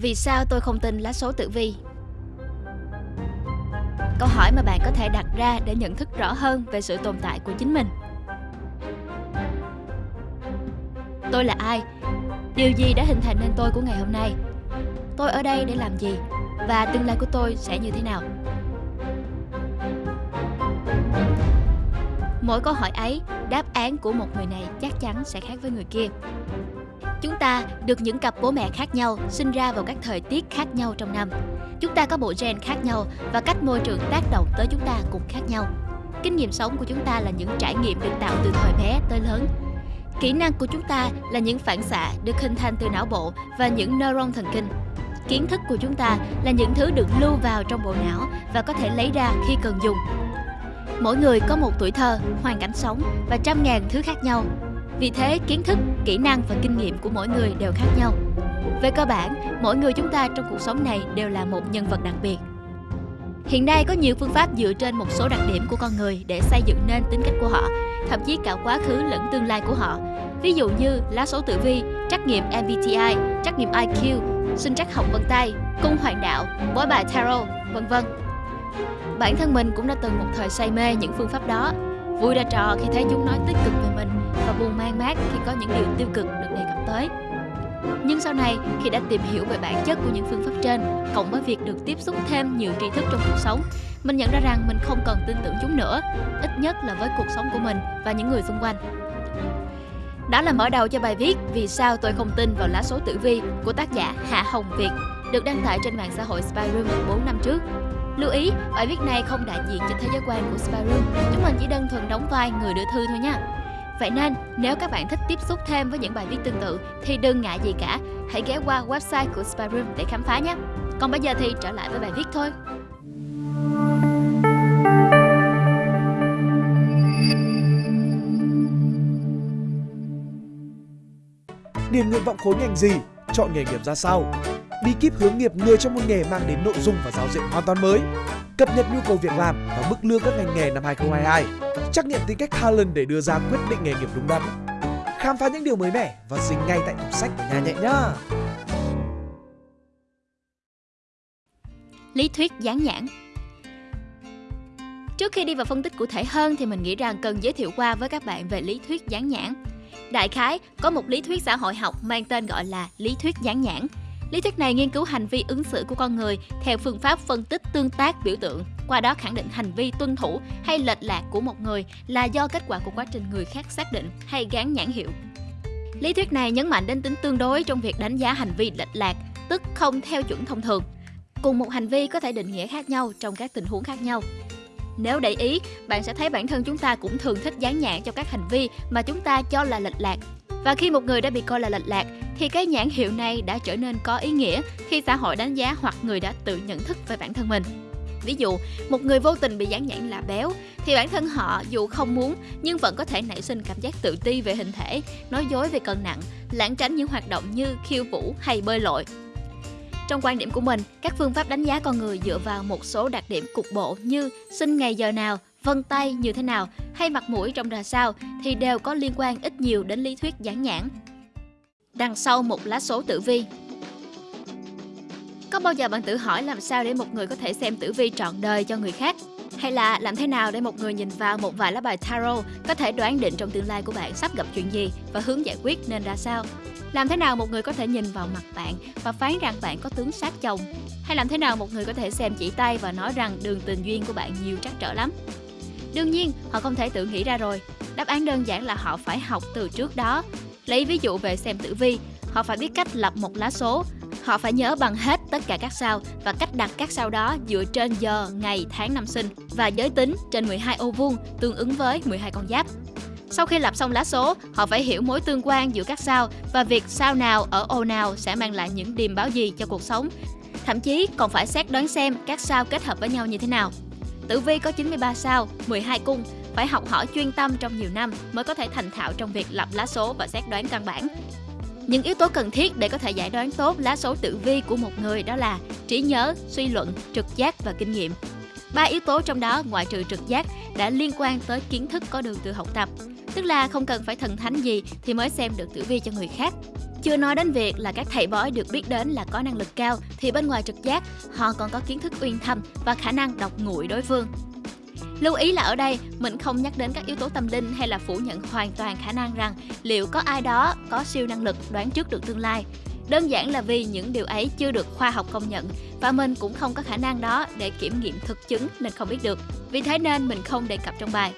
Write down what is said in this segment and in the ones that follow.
Vì sao tôi không tin lá số tử vi? Câu hỏi mà bạn có thể đặt ra để nhận thức rõ hơn về sự tồn tại của chính mình. Tôi là ai? Điều gì đã hình thành nên tôi của ngày hôm nay? Tôi ở đây để làm gì? Và tương lai của tôi sẽ như thế nào? Mỗi câu hỏi ấy, đáp án của một người này chắc chắn sẽ khác với người kia. Chúng ta được những cặp bố mẹ khác nhau sinh ra vào các thời tiết khác nhau trong năm. Chúng ta có bộ gen khác nhau và cách môi trường tác động tới chúng ta cũng khác nhau. Kinh nghiệm sống của chúng ta là những trải nghiệm được tạo từ thời bé tới lớn. Kỹ năng của chúng ta là những phản xạ được hình thành từ não bộ và những neuron thần kinh. Kiến thức của chúng ta là những thứ được lưu vào trong bộ não và có thể lấy ra khi cần dùng. Mỗi người có một tuổi thơ, hoàn cảnh sống và trăm ngàn thứ khác nhau vì thế, kiến thức, kỹ năng và kinh nghiệm của mỗi người đều khác nhau. Về cơ bản, mỗi người chúng ta trong cuộc sống này đều là một nhân vật đặc biệt. Hiện nay có nhiều phương pháp dựa trên một số đặc điểm của con người để xây dựng nên tính cách của họ, thậm chí cả quá khứ lẫn tương lai của họ. Ví dụ như lá số tử vi, trắc nghiệm MBTI, trắc nghiệm IQ, sinh trắc học vân tay, cung hoàng đạo, bói bài tarot, vân vân. Bản thân mình cũng đã từng một thời say mê những phương pháp đó, vui ra trò khi thấy chúng nói tích cực về mình và buồn mang mát khi có những điều tiêu cực được đề cập tới. Nhưng sau này, khi đã tìm hiểu về bản chất của những phương pháp trên, cộng với việc được tiếp xúc thêm nhiều tri thức trong cuộc sống, mình nhận ra rằng mình không cần tin tưởng chúng nữa, ít nhất là với cuộc sống của mình và những người xung quanh. Đó là mở đầu cho bài viết Vì sao tôi không tin vào lá số tử vi của tác giả Hạ Hồng Việt, được đăng tải trên mạng xã hội Spyroom 4 năm trước. Lưu ý, bài viết này không đại diện cho thế giới quan của Spyroom, chúng mình chỉ đơn thuần đóng vai người đưa thư thôi nha. Vậy nên, nếu các bạn thích tiếp xúc thêm với những bài viết tương tự thì đừng ngại gì cả, hãy ghé qua website của Spyroom để khám phá nhé. Còn bây giờ thì trở lại với bài viết thôi. Điền nguyện vọng khối ngành gì? Chọn nghề nghiệp ra sao? Bí kíp hướng nghiệp người trong một nghề mang đến nội dung và giáo diện hoàn toàn mới. Cập nhật nhu cầu việc làm và mức lương các ngành nghề năm 2022 trắc nghiệm tính cách Talent để đưa ra quyết định nghề nghiệp đúng đắn. Khám phá những điều mới mẻ và dính ngay tại tủ sách của nhà nhẹ nhá. Lý thuyết dán nhãn Trước khi đi vào phân tích cụ thể hơn thì mình nghĩ rằng cần giới thiệu qua với các bạn về lý thuyết dán nhãn. Đại khái, có một lý thuyết xã hội học mang tên gọi là lý thuyết dán nhãn Lý thuyết này nghiên cứu hành vi ứng xử của con người theo phương pháp phân tích tương tác biểu tượng, qua đó khẳng định hành vi tuân thủ hay lệch lạc của một người là do kết quả của quá trình người khác xác định hay gán nhãn hiệu. Lý thuyết này nhấn mạnh đến tính tương đối trong việc đánh giá hành vi lệch lạc, tức không theo chuẩn thông thường. Cùng một hành vi có thể định nghĩa khác nhau trong các tình huống khác nhau. Nếu để ý, bạn sẽ thấy bản thân chúng ta cũng thường thích dán nhãn cho các hành vi mà chúng ta cho là lệch lạc và khi một người đã bị coi là lệch lạc thì cái nhãn hiệu này đã trở nên có ý nghĩa khi xã hội đánh giá hoặc người đã tự nhận thức về bản thân mình. Ví dụ, một người vô tình bị dán nhãn là béo thì bản thân họ dù không muốn nhưng vẫn có thể nảy sinh cảm giác tự ti về hình thể, nói dối về cân nặng, lãng tránh những hoạt động như khiêu vũ hay bơi lội. Trong quan điểm của mình, các phương pháp đánh giá con người dựa vào một số đặc điểm cục bộ như sinh ngày giờ nào, vân tay như thế nào hay mặt mũi trông ra sao thì đều có liên quan ít nhiều đến lý thuyết dán nhãn. Đằng sau một lá số tử vi Có bao giờ bạn tự hỏi làm sao để một người có thể xem tử vi trọn đời cho người khác? Hay là làm thế nào để một người nhìn vào một vài lá bài tarot có thể đoán định trong tương lai của bạn sắp gặp chuyện gì và hướng giải quyết nên ra sao? Làm thế nào một người có thể nhìn vào mặt bạn và phán rằng bạn có tướng sát chồng? Hay làm thế nào một người có thể xem chỉ tay và nói rằng đường tình duyên của bạn nhiều trắc trở lắm? Đương nhiên, họ không thể tự nghĩ ra rồi. Đáp án đơn giản là họ phải học từ trước đó. Lấy ví dụ về xem tử vi, họ phải biết cách lập một lá số. Họ phải nhớ bằng hết tất cả các sao và cách đặt các sao đó dựa trên giờ, ngày, tháng năm sinh và giới tính trên 12 ô vuông tương ứng với 12 con giáp. Sau khi lập xong lá số, họ phải hiểu mối tương quan giữa các sao và việc sao nào ở ô nào sẽ mang lại những điềm báo gì cho cuộc sống. Thậm chí còn phải xét đoán xem các sao kết hợp với nhau như thế nào. Tử vi có 93 sao, 12 cung, phải học hỏi chuyên tâm trong nhiều năm mới có thể thành thạo trong việc lập lá số và xét đoán căn bản. Những yếu tố cần thiết để có thể giải đoán tốt lá số tử vi của một người đó là trí nhớ, suy luận, trực giác và kinh nghiệm. Ba yếu tố trong đó ngoại trừ trực giác đã liên quan tới kiến thức có được từ học tập, tức là không cần phải thần thánh gì thì mới xem được tử vi cho người khác. Chưa nói đến việc là các thầy bói được biết đến là có năng lực cao, thì bên ngoài trực giác, họ còn có kiến thức uyên thâm và khả năng đọc nguội đối phương. Lưu ý là ở đây, mình không nhắc đến các yếu tố tâm linh hay là phủ nhận hoàn toàn khả năng rằng liệu có ai đó có siêu năng lực đoán trước được tương lai. Đơn giản là vì những điều ấy chưa được khoa học công nhận và mình cũng không có khả năng đó để kiểm nghiệm thực chứng nên không biết được. Vì thế nên mình không đề cập trong bài.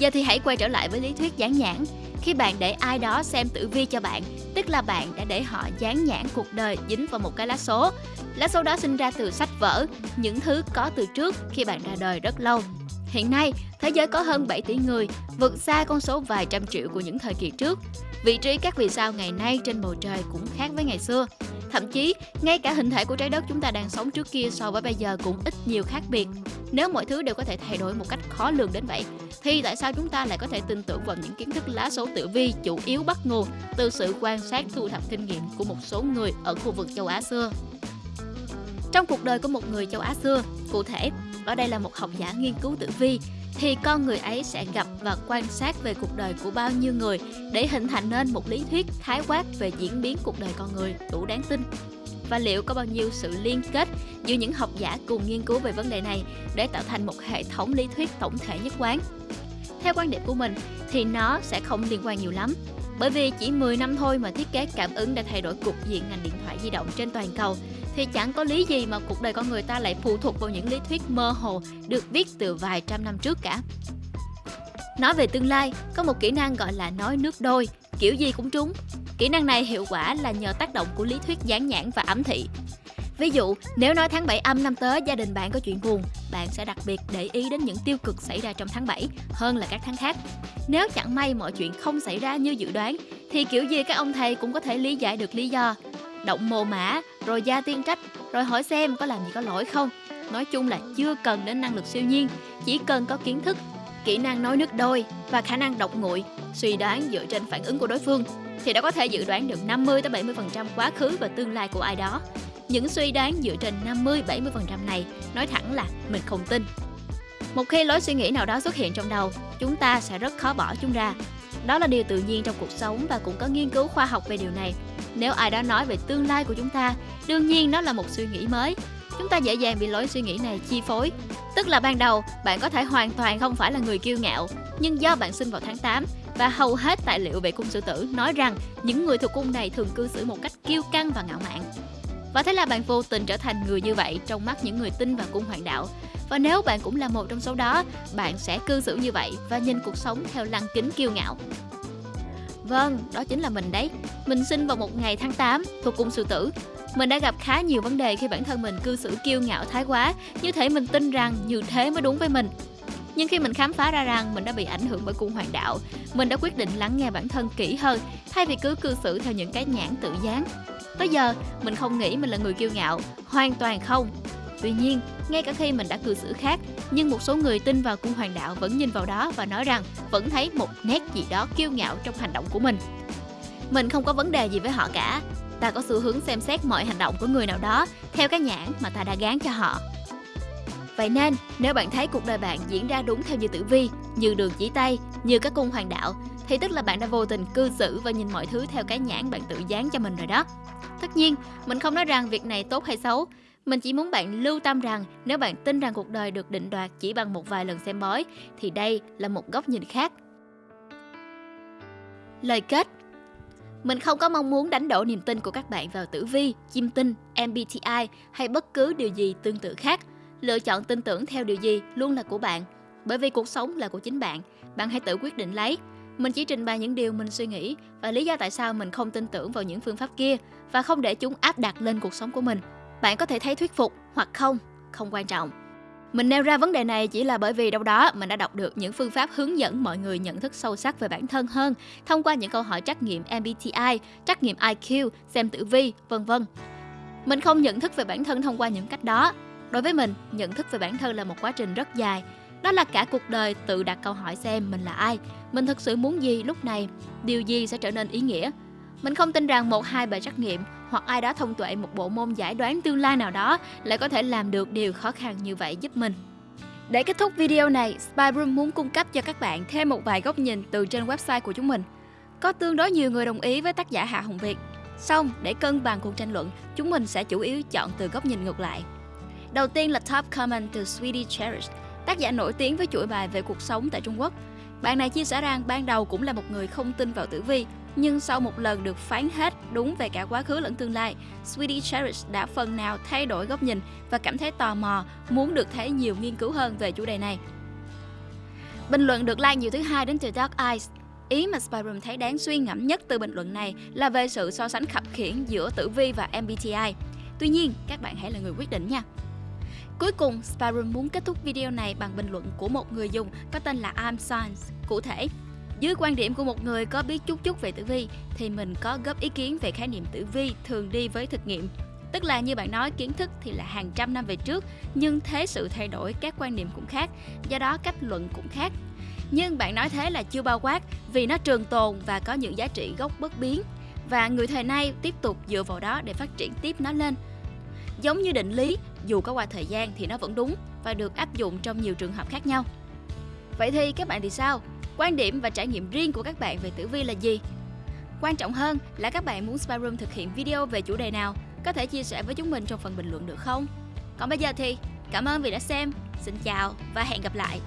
Giờ thì hãy quay trở lại với lý thuyết dán nhãn. Khi bạn để ai đó xem tử vi cho bạn, tức là bạn đã để họ dán nhãn cuộc đời dính vào một cái lá số. Lá số đó sinh ra từ sách vở, những thứ có từ trước khi bạn ra đời rất lâu. Hiện nay, thế giới có hơn 7 tỷ người, vượt xa con số vài trăm triệu của những thời kỳ trước. Vị trí các vì sao ngày nay trên bầu trời cũng khác với ngày xưa. Thậm chí, ngay cả hình thể của trái đất chúng ta đang sống trước kia so với bây giờ cũng ít nhiều khác biệt. Nếu mọi thứ đều có thể thay đổi một cách khó lường đến vậy, thì tại sao chúng ta lại có thể tin tưởng vào những kiến thức lá số tử vi chủ yếu bắt nguồn từ sự quan sát thu thập kinh nghiệm của một số người ở khu vực châu Á xưa? Trong cuộc đời của một người châu Á xưa, cụ thể, ở đây là một học giả nghiên cứu tử vi, thì con người ấy sẽ gặp và quan sát về cuộc đời của bao nhiêu người để hình thành nên một lý thuyết khái quát về diễn biến cuộc đời con người đủ đáng tin và liệu có bao nhiêu sự liên kết giữa những học giả cùng nghiên cứu về vấn đề này để tạo thành một hệ thống lý thuyết tổng thể nhất quán. Theo quan điểm của mình thì nó sẽ không liên quan nhiều lắm, bởi vì chỉ 10 năm thôi mà thiết kế cảm ứng đã thay đổi cục diện ngành điện thoại di động trên toàn cầu thì chẳng có lý gì mà cuộc đời con người ta lại phụ thuộc vào những lý thuyết mơ hồ được viết từ vài trăm năm trước cả. Nói về tương lai, có một kỹ năng gọi là nói nước đôi, kiểu gì cũng trúng. Kỹ năng này hiệu quả là nhờ tác động của lý thuyết dán nhãn và ám thị. Ví dụ, nếu nói tháng 7 âm năm tới gia đình bạn có chuyện buồn, bạn sẽ đặc biệt để ý đến những tiêu cực xảy ra trong tháng 7 hơn là các tháng khác. Nếu chẳng may mọi chuyện không xảy ra như dự đoán, thì kiểu gì các ông thầy cũng có thể lý giải được lý do. Động mồ mã, rồi gia tiên trách, rồi hỏi xem có làm gì có lỗi không. Nói chung là chưa cần đến năng lực siêu nhiên, chỉ cần có kiến thức, kỹ năng nói nước đôi và khả năng đọc nguội, suy đoán dựa trên phản ứng của đối phương thì đã có thể dự đoán được 50 tới 70% quá khứ và tương lai của ai đó. Những suy đoán dựa trên 50 70% này nói thẳng là mình không tin. Một khi lối suy nghĩ nào đó xuất hiện trong đầu, chúng ta sẽ rất khó bỏ chúng ra. Đó là điều tự nhiên trong cuộc sống và cũng có nghiên cứu khoa học về điều này. Nếu ai đó nói về tương lai của chúng ta, đương nhiên nó là một suy nghĩ mới. Chúng ta dễ dàng bị lối suy nghĩ này chi phối. Tức là ban đầu, bạn có thể hoàn toàn không phải là người kiêu ngạo, nhưng do bạn sinh vào tháng 8 và hầu hết tài liệu về cung sư tử nói rằng những người thuộc cung này thường cư xử một cách kiêu căng và ngạo mạn. Và thế là bạn vô tình trở thành người như vậy trong mắt những người tin vào cung hoàng đạo. Và nếu bạn cũng là một trong số đó, bạn sẽ cư xử như vậy và nhìn cuộc sống theo lăng kính kiêu ngạo. Vâng, đó chính là mình đấy. Mình sinh vào một ngày tháng 8 thuộc cung sư tử. Mình đã gặp khá nhiều vấn đề khi bản thân mình cư xử kiêu ngạo thái quá, như thể mình tin rằng như thế mới đúng với mình. Nhưng khi mình khám phá ra rằng mình đã bị ảnh hưởng bởi cung hoàng đạo, mình đã quyết định lắng nghe bản thân kỹ hơn thay vì cứ cư xử theo những cái nhãn tự dán. Tới giờ, mình không nghĩ mình là người kiêu ngạo, hoàn toàn không. Tuy nhiên, ngay cả khi mình đã cư xử khác, nhưng một số người tin vào cung hoàng đạo vẫn nhìn vào đó và nói rằng vẫn thấy một nét gì đó kiêu ngạo trong hành động của mình. Mình không có vấn đề gì với họ cả. Ta có xu hướng xem xét mọi hành động của người nào đó theo cái nhãn mà ta đã gán cho họ. Vậy nên, nếu bạn thấy cuộc đời bạn diễn ra đúng theo như tử vi, như đường chỉ tay, như các cung hoàng đạo, thì tức là bạn đã vô tình cư xử và nhìn mọi thứ theo cái nhãn bạn tự dán cho mình rồi đó. Tất nhiên, mình không nói rằng việc này tốt hay xấu, mình chỉ muốn bạn lưu tâm rằng nếu bạn tin rằng cuộc đời được định đoạt chỉ bằng một vài lần xem bói thì đây là một góc nhìn khác. Lời kết mình không có mong muốn đánh đổ niềm tin của các bạn vào tử vi, chim tinh, MBTI hay bất cứ điều gì tương tự khác. Lựa chọn tin tưởng theo điều gì luôn là của bạn. Bởi vì cuộc sống là của chính bạn, bạn hãy tự quyết định lấy. Mình chỉ trình bày những điều mình suy nghĩ và lý do tại sao mình không tin tưởng vào những phương pháp kia và không để chúng áp đặt lên cuộc sống của mình. Bạn có thể thấy thuyết phục hoặc không, không quan trọng. Mình nêu ra vấn đề này chỉ là bởi vì đâu đó mình đã đọc được những phương pháp hướng dẫn mọi người nhận thức sâu sắc về bản thân hơn thông qua những câu hỏi trắc nghiệm MBTI, trắc nghiệm IQ, xem tử vi, vân vân. Mình không nhận thức về bản thân thông qua những cách đó. Đối với mình, nhận thức về bản thân là một quá trình rất dài. Đó là cả cuộc đời tự đặt câu hỏi xem mình là ai, mình thực sự muốn gì lúc này, điều gì sẽ trở nên ý nghĩa. Mình không tin rằng một hai bài trắc nghiệm hoặc ai đó thông tuệ một bộ môn giải đoán tương lai nào đó lại có thể làm được điều khó khăn như vậy giúp mình. Để kết thúc video này, Spyroom muốn cung cấp cho các bạn thêm một vài góc nhìn từ trên website của chúng mình. Có tương đối nhiều người đồng ý với tác giả Hạ Hồng Việt. Xong, để cân bằng cuộc tranh luận, chúng mình sẽ chủ yếu chọn từ góc nhìn ngược lại. Đầu tiên là top comment từ Sweetie Cherish, tác giả nổi tiếng với chuỗi bài về cuộc sống tại Trung Quốc. Bạn này chia sẻ rằng ban đầu cũng là một người không tin vào tử vi, nhưng sau một lần được phán hết đúng về cả quá khứ lẫn tương lai, Sweetie Cherish đã phần nào thay đổi góc nhìn và cảm thấy tò mò, muốn được thấy nhiều nghiên cứu hơn về chủ đề này. Bình luận được like nhiều thứ hai đến từ Dark Eyes. Ý mà Spyroom thấy đáng suy ngẫm nhất từ bình luận này là về sự so sánh khập khiển giữa tử vi và MBTI. Tuy nhiên, các bạn hãy là người quyết định nha. Cuối cùng, Spyroom muốn kết thúc video này bằng bình luận của một người dùng có tên là I'm Science. Cụ thể, dưới quan điểm của một người có biết chút chút về tử vi thì mình có góp ý kiến về khái niệm tử vi thường đi với thực nghiệm. Tức là như bạn nói kiến thức thì là hàng trăm năm về trước nhưng thế sự thay đổi các quan niệm cũng khác, do đó cách luận cũng khác. Nhưng bạn nói thế là chưa bao quát vì nó trường tồn và có những giá trị gốc bất biến và người thời nay tiếp tục dựa vào đó để phát triển tiếp nó lên. Giống như định lý, dù có qua thời gian thì nó vẫn đúng và được áp dụng trong nhiều trường hợp khác nhau. Vậy thì các bạn thì sao? Quan điểm và trải nghiệm riêng của các bạn về tử vi là gì? Quan trọng hơn là các bạn muốn Spyroom thực hiện video về chủ đề nào, có thể chia sẻ với chúng mình trong phần bình luận được không? Còn bây giờ thì cảm ơn vì đã xem. Xin chào và hẹn gặp lại.